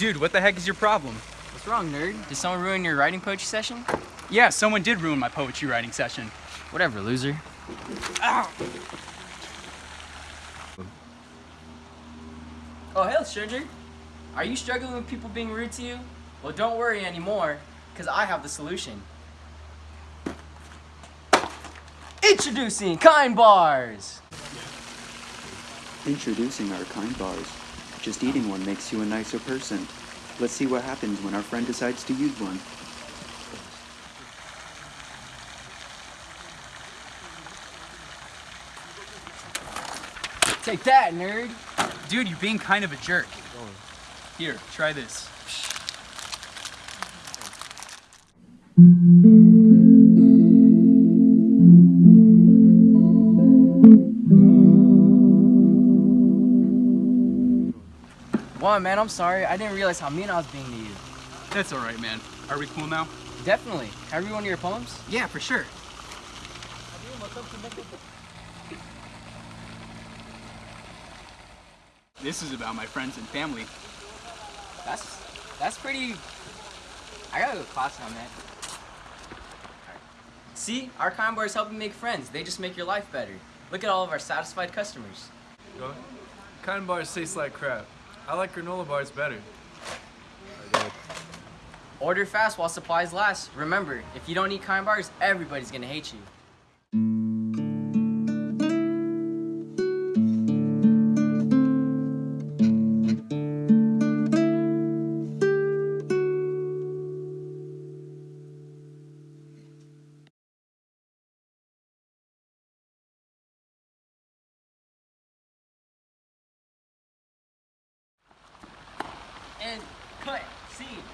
Dude, what the heck is your problem? What's wrong, nerd? Did someone ruin your writing poetry session? Yeah, someone did ruin my poetry writing session. Whatever, loser. Oh, hey, stranger. Are you struggling with people being rude to you? Well, don't worry anymore, because I have the solution. Introducing Kind Bars! Introducing our kind bars. Just eating one makes you a nicer person. Let's see what happens when our friend decides to use one. Take that, nerd! Dude, you're being kind of a jerk. Here, try this. One, man, I'm sorry. I didn't realize how mean I was being to you. That's alright, man. Are we cool now? Definitely. Can I read one of your poems? Yeah, for sure. This is about my friends and family. That's that's pretty. I gotta go to class on that. See, our kind bars help you make friends. They just make your life better. Look at all of our satisfied customers. What? Kind bars taste like crap. I like granola bars better. Order fast while supplies last. Remember, if you don't eat kind bars, everybody's gonna hate you. Sim.